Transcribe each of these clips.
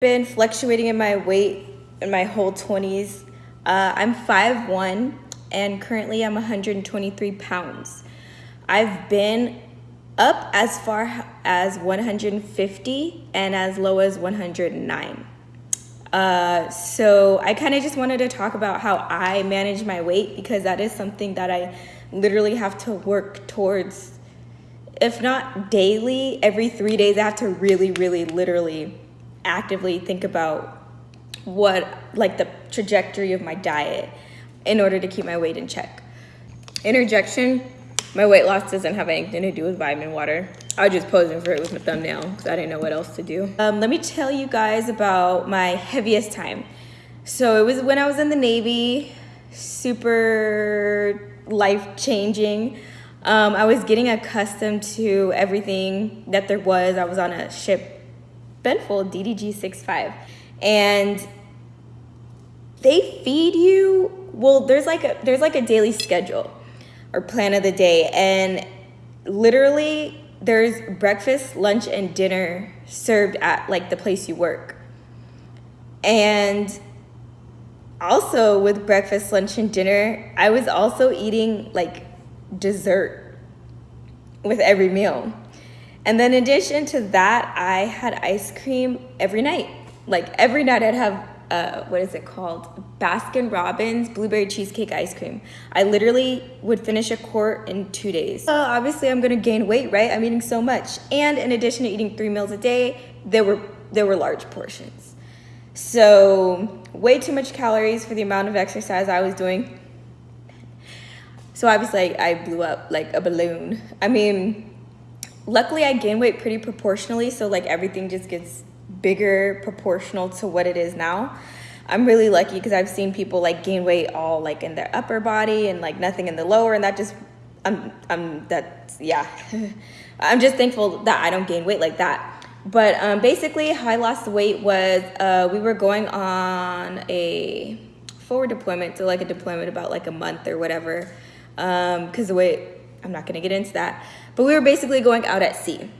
been fluctuating in my weight in my whole 20s. Uh, I'm 5'1 and currently I'm 123 pounds. I've been up as far as 150 and as low as 109. Uh, so I kind of just wanted to talk about how I manage my weight because that is something that I literally have to work towards. If not daily, every three days, I have to really, really, literally actively think about what like the trajectory of my diet in order to keep my weight in check. Interjection, my weight loss doesn't have anything to do with vitamin water. I was just posing for it with my thumbnail because I didn't know what else to do. Um, let me tell you guys about my heaviest time. So it was when I was in the Navy, super life changing. Um, I was getting accustomed to everything that there was. I was on a ship Benfold DDG 65 and they feed you well there's like a there's like a daily schedule or plan of the day and literally there's breakfast, lunch and dinner served at like the place you work. And also with breakfast, lunch and dinner, I was also eating like dessert with every meal. And then in addition to that, I had ice cream every night. Like every night I'd have, uh, what is it called? Baskin Robbins blueberry cheesecake ice cream. I literally would finish a quart in two days. So obviously I'm gonna gain weight, right? I'm eating so much. And in addition to eating three meals a day, there were, there were large portions. So way too much calories for the amount of exercise I was doing. So obviously I blew up like a balloon. I mean, luckily I gain weight pretty proportionally, so like everything just gets bigger proportional to what it is now. I'm really lucky because I've seen people like gain weight all like in their upper body and like nothing in the lower, and that just I'm I'm that's yeah. I'm just thankful that I don't gain weight like that. But um, basically, how I lost weight was uh, we were going on a forward deployment, so like a deployment about like a month or whatever, because um, the way I'm not gonna get into that. But we were basically going out at sea.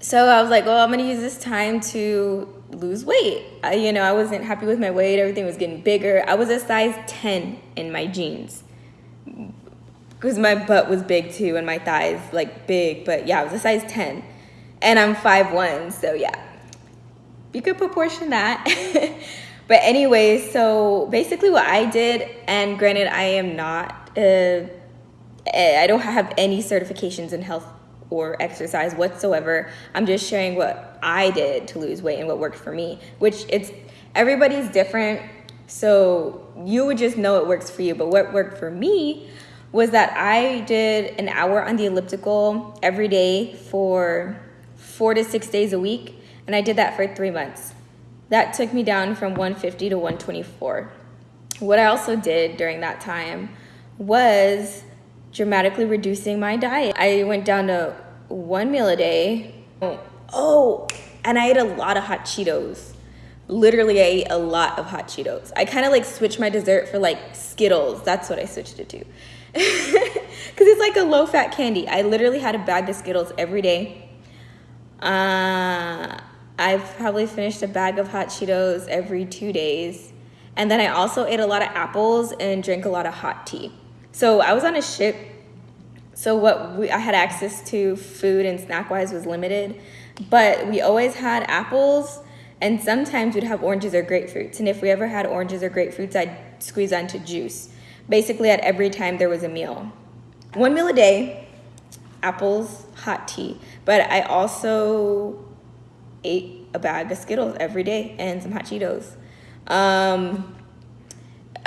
So I was like, well, I'm gonna use this time to lose weight. I, you know, I wasn't happy with my weight. Everything was getting bigger. I was a size 10 in my jeans because my butt was big too and my thighs like big. But yeah, I was a size 10 and I'm 5'1", so yeah. You could proportion that. but anyway, so basically what I did, and granted I am not uh, Eh, I don't have any certifications in health or exercise whatsoever. I'm just sharing what I did to lose weight and what worked for me, which it's everybody's different. So you would just know it works for you. But what worked for me was that I did an hour on the elliptical every day for four to six days a week. And I did that for three months. That took me down from 150 to 124. What I also did during that time was dramatically reducing my diet. I went down to one meal a day. Oh, and I ate a lot of hot Cheetos. Literally, I ate a lot of hot Cheetos. I kind of like switched my dessert for like Skittles. That's what I switched it to. Because it's like a low fat candy. I literally had a bag of Skittles every day. Uh, I've probably finished a bag of hot Cheetos every two days. And then I also ate a lot of apples and drank a lot of hot tea. So I was on a ship. So what we, I had access to food and snack wise was limited, but we always had apples and sometimes we'd have oranges or grapefruits. And if we ever had oranges or grapefruits, I'd squeeze onto juice. Basically at every time there was a meal. One meal a day, apples, hot tea. But I also ate a bag of Skittles every day and some hot Cheetos. Um,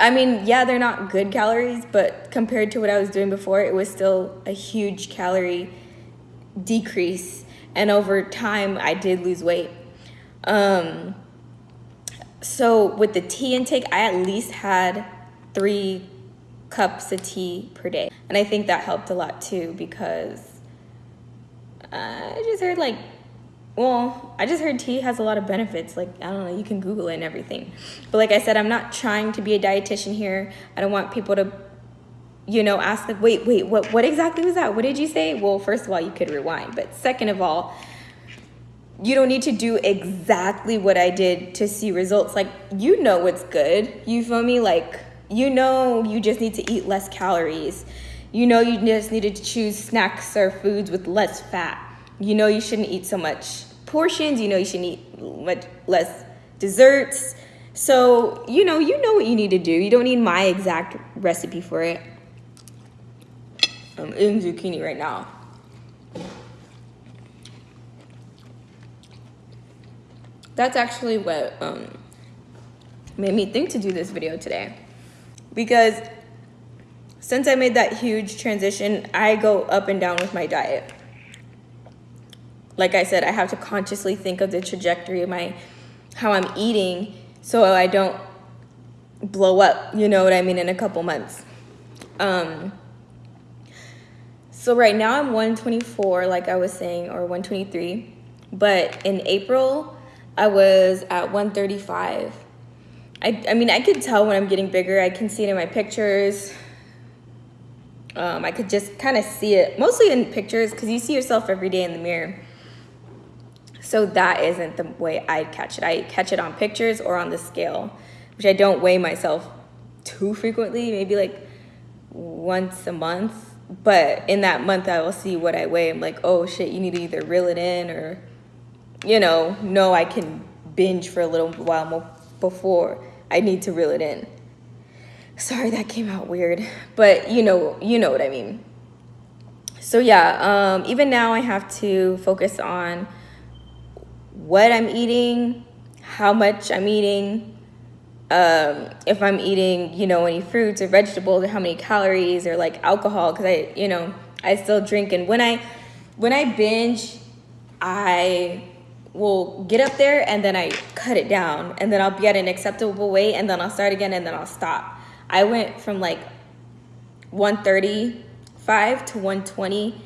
I mean, yeah, they're not good calories, but compared to what I was doing before, it was still a huge calorie decrease. And over time, I did lose weight. Um, so with the tea intake, I at least had three cups of tea per day. And I think that helped a lot too because I just heard like well, I just heard tea has a lot of benefits. Like, I don't know, you can Google it and everything. But like I said, I'm not trying to be a dietitian here. I don't want people to, you know, ask like, wait, wait, what, what exactly was that? What did you say? Well, first of all, you could rewind. But second of all, you don't need to do exactly what I did to see results. Like, you know what's good. You feel me? Like, you know you just need to eat less calories. You know you just needed to choose snacks or foods with less fat. You know you shouldn't eat so much portions. You know you should eat much less desserts. So, you know, you know what you need to do. You don't need my exact recipe for it. I'm eating zucchini right now. That's actually what um, made me think to do this video today. Because since I made that huge transition, I go up and down with my diet. Like I said, I have to consciously think of the trajectory of my how I'm eating so I don't blow up, you know what I mean, in a couple months. Um, so right now I'm 124, like I was saying, or 123. But in April, I was at 135. I, I mean, I could tell when I'm getting bigger. I can see it in my pictures. Um, I could just kind of see it, mostly in pictures, because you see yourself every day in the mirror. So that isn't the way I catch it. I catch it on pictures or on the scale, which I don't weigh myself too frequently, maybe like once a month. But in that month, I will see what I weigh. I'm like, oh shit, you need to either reel it in or, you know, no, I can binge for a little while before I need to reel it in. Sorry, that came out weird, but you know, you know what I mean. So yeah, um, even now I have to focus on what I'm eating, how much I'm eating, um, if I'm eating, you know, any fruits or vegetables, or how many calories, or like alcohol, because I, you know, I still drink. And when I, when I binge, I will get up there and then I cut it down, and then I'll be at an acceptable weight, and then I'll start again, and then I'll stop. I went from like 135 to 120